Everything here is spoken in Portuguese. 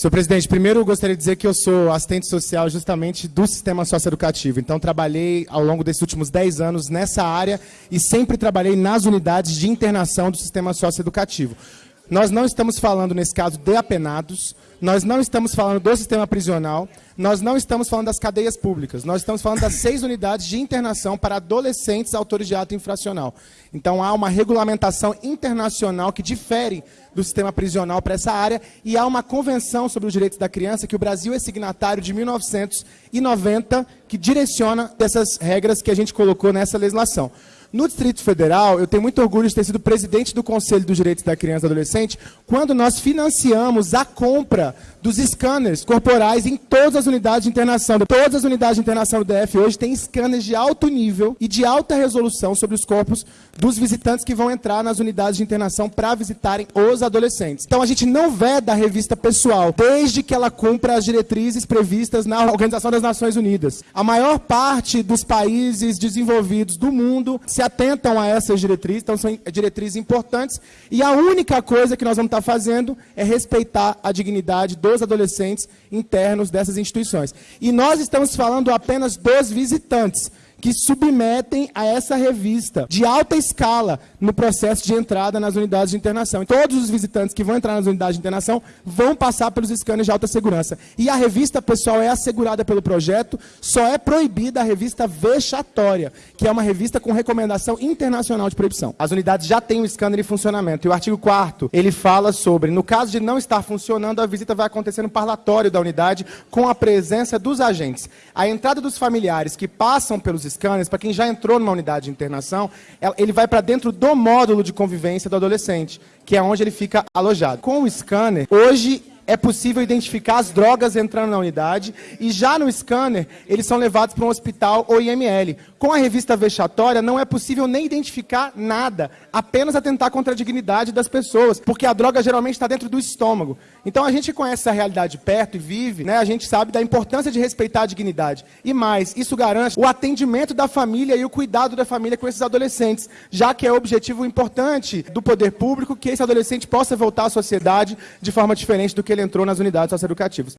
Senhor presidente, primeiro eu gostaria de dizer que eu sou assistente social justamente do sistema socioeducativo. Então, trabalhei ao longo desses últimos 10 anos nessa área e sempre trabalhei nas unidades de internação do sistema socioeducativo. Nós não estamos falando, nesse caso, de apenados, nós não estamos falando do sistema prisional, nós não estamos falando das cadeias públicas, nós estamos falando das seis unidades de internação para adolescentes autores de ato infracional. Então há uma regulamentação internacional que difere do sistema prisional para essa área e há uma convenção sobre os direitos da criança que o Brasil é signatário de 1990 que direciona essas regras que a gente colocou nessa legislação. No Distrito Federal, eu tenho muito orgulho de ter sido presidente do Conselho dos Direitos da Criança e do Adolescente, quando nós financiamos a compra dos scanners corporais em todas as unidades de internação. Todas as unidades de internação do DF hoje têm scanners de alto nível e de alta resolução sobre os corpos dos visitantes que vão entrar nas unidades de internação para visitarem os adolescentes. Então a gente não veda a revista pessoal, desde que ela cumpra as diretrizes previstas na Organização das Nações Unidas. A maior parte dos países desenvolvidos do mundo se atentam a essas diretrizes, então são diretrizes importantes, e a única coisa que nós vamos estar fazendo é respeitar a dignidade do dos adolescentes internos dessas instituições. E nós estamos falando apenas dos visitantes que submetem a essa revista de alta escala no processo de entrada nas unidades de internação. Todos os visitantes que vão entrar nas unidades de internação vão passar pelos scanners de alta segurança. E a revista, pessoal, é assegurada pelo projeto, só é proibida a revista vexatória, que é uma revista com recomendação internacional de proibição. As unidades já têm o scanner em funcionamento. E o artigo 4 ele fala sobre, no caso de não estar funcionando, a visita vai acontecer no parlatório da unidade com a presença dos agentes. A entrada dos familiares que passam pelos scanners, para quem já entrou numa unidade de internação, ele vai para dentro do módulo de convivência do adolescente, que é onde ele fica alojado. Com o scanner, hoje é possível identificar as drogas entrando na unidade e já no scanner eles são levados para um hospital ou IML. Com a revista vexatória não é possível nem identificar nada, apenas atentar contra a dignidade das pessoas, porque a droga geralmente está dentro do estômago. Então a gente conhece essa realidade perto e vive, né? A gente sabe da importância de respeitar a dignidade. E mais, isso garante o atendimento da família e o cuidado da família com esses adolescentes, já que é objetivo importante do poder público que esse adolescente possa voltar à sociedade de forma diferente do que ele entrou nas unidades socioeducativas.